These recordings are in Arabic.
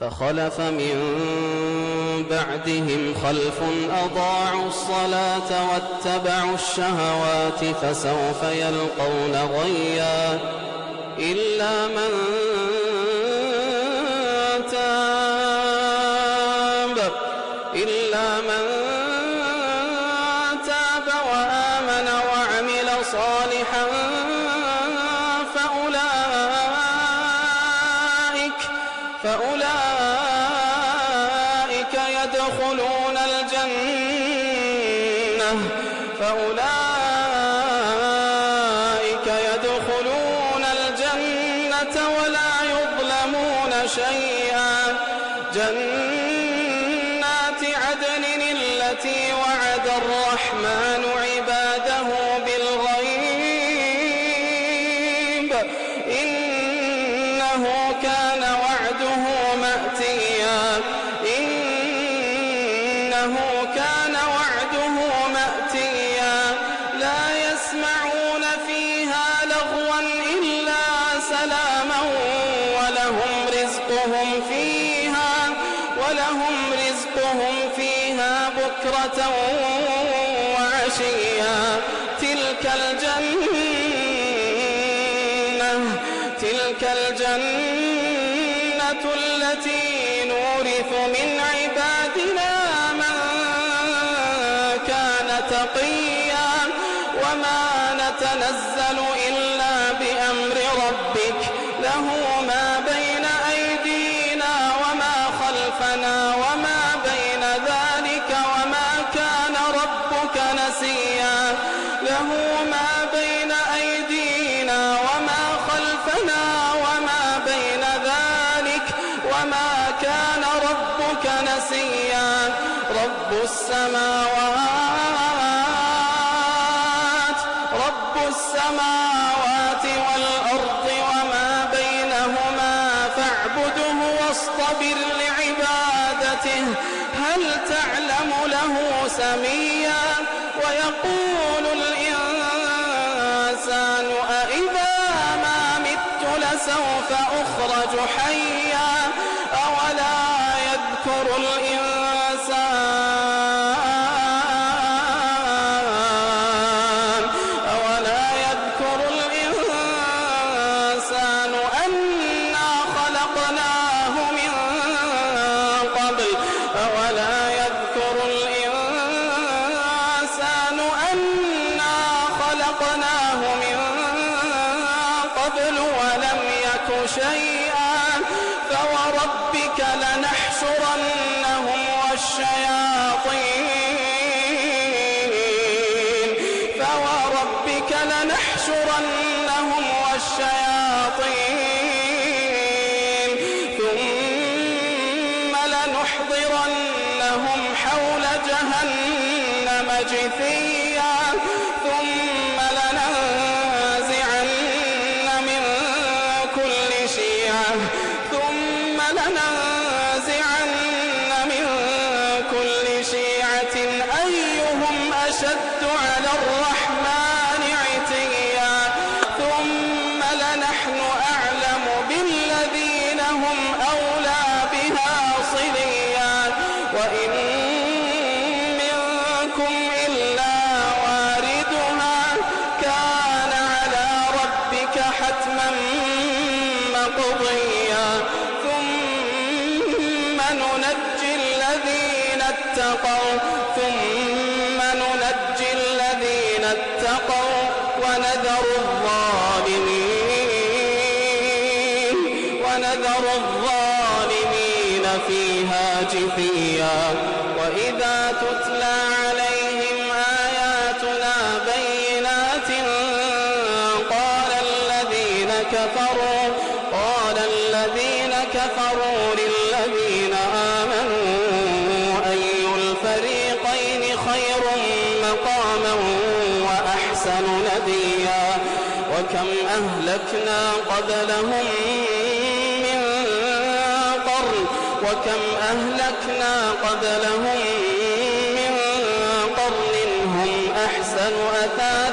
فخلف من بعدهم خلف أضاعوا الصلاة واتبعوا الشهوات فسوف يلقون غيا إلا من تاب إلا من تاب وآمن وعمل صالحا يدخلون الجنة فأولئك يدخلون الجنة ولا يظلمون شيئا. جنات عدن التي وعد الرحمن عباده بالغيب إنه كان وعده وعشيا تلك الجنة تلك الجنة التي نورث من عبادنا من كان تقيا وما نتنزل إلا بأمر ربك له ما بين السماوات والأرض وما بينهما فاعبده واصطبر لعبادته. هل تعلم له سميا؟ ويقول الإنسان أإذا ما مت لسوف أخرج حيا؟ أولا يذكر الإنسان خلقناه من قبل ولم يك شيئا فوربك لنحشرنهم والشياطين. فوربك لنحشرنهم والشياطين. ثم لنحضرنهم حول جهنم. ثم لننزعن من كل شيعة. أيهم أشد على الرحمن عتيا؟ ثم لنحن أعلم بالذين هم أولى بها صليا. وإن منكم مقضيا ثم ننجي الذين اتقوا ثم ننجي الذين اتقوا ونذر الظالمين ونذر الظالمين فيها جثيا. وإذا تتلى عليهم آياتنا بينات قال الذين كفروا قال الذين كفروا للذين آمنوا أي الفريقين خير مقاما وأحسن نديا؟ وكم أهلكنا قبلهم من قرن وكم أهلكنا قبلهم من قرن هم أحسن أثاثا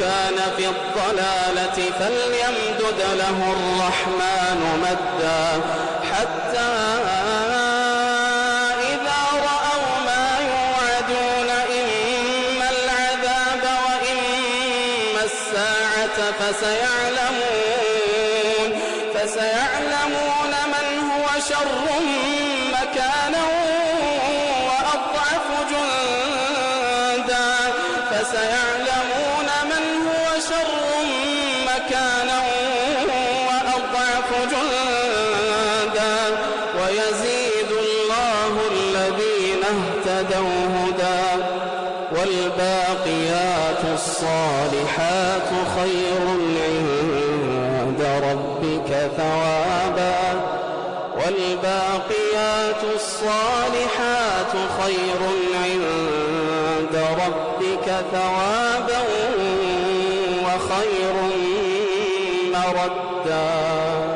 كان في الضلال الضلالة فليمدد له الرحمن مدا حتى إذا رأوا ما يوعدون إما العذاب وإما الساعة فسيعلمون اهتدوا هدى والباقيات الصالحات خير عند ربك ثوابا والباقيات الصالحات خير عند ربك ثوابا وخير مردا